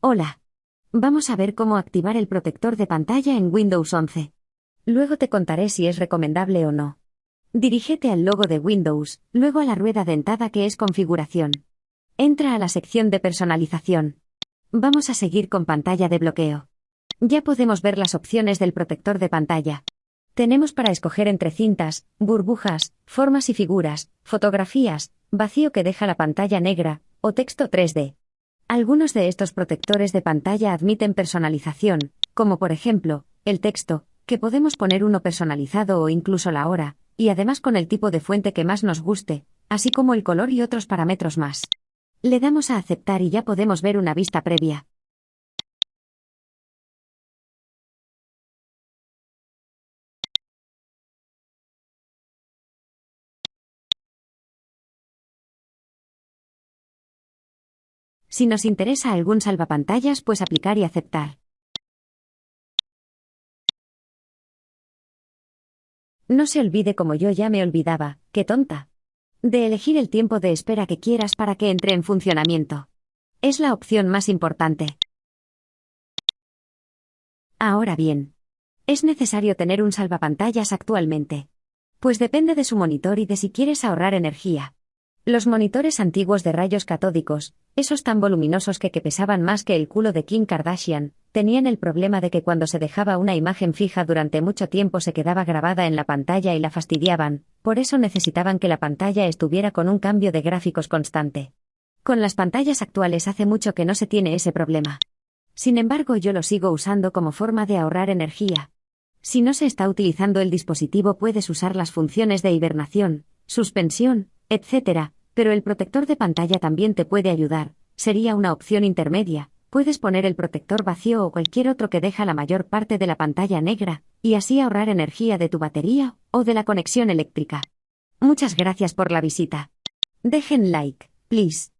Hola. Vamos a ver cómo activar el protector de pantalla en Windows 11. Luego te contaré si es recomendable o no. Dirígete al logo de Windows, luego a la rueda dentada que es Configuración. Entra a la sección de Personalización. Vamos a seguir con pantalla de bloqueo. Ya podemos ver las opciones del protector de pantalla. Tenemos para escoger entre cintas, burbujas, formas y figuras, fotografías, vacío que deja la pantalla negra, o texto 3D. Algunos de estos protectores de pantalla admiten personalización, como por ejemplo, el texto, que podemos poner uno personalizado o incluso la hora, y además con el tipo de fuente que más nos guste, así como el color y otros parámetros más. Le damos a aceptar y ya podemos ver una vista previa. Si nos interesa algún salvapantallas, pues aplicar y aceptar. No se olvide como yo ya me olvidaba, qué tonta. De elegir el tiempo de espera que quieras para que entre en funcionamiento. Es la opción más importante. Ahora bien, ¿es necesario tener un salvapantallas actualmente? Pues depende de su monitor y de si quieres ahorrar energía. Los monitores antiguos de rayos catódicos, esos tan voluminosos que, que pesaban más que el culo de Kim Kardashian, tenían el problema de que cuando se dejaba una imagen fija durante mucho tiempo se quedaba grabada en la pantalla y la fastidiaban, por eso necesitaban que la pantalla estuviera con un cambio de gráficos constante. Con las pantallas actuales hace mucho que no se tiene ese problema. Sin embargo, yo lo sigo usando como forma de ahorrar energía. Si no se está utilizando el dispositivo puedes usar las funciones de hibernación, suspensión, etc., pero el protector de pantalla también te puede ayudar, sería una opción intermedia, puedes poner el protector vacío o cualquier otro que deja la mayor parte de la pantalla negra, y así ahorrar energía de tu batería o de la conexión eléctrica. Muchas gracias por la visita. Dejen like, please.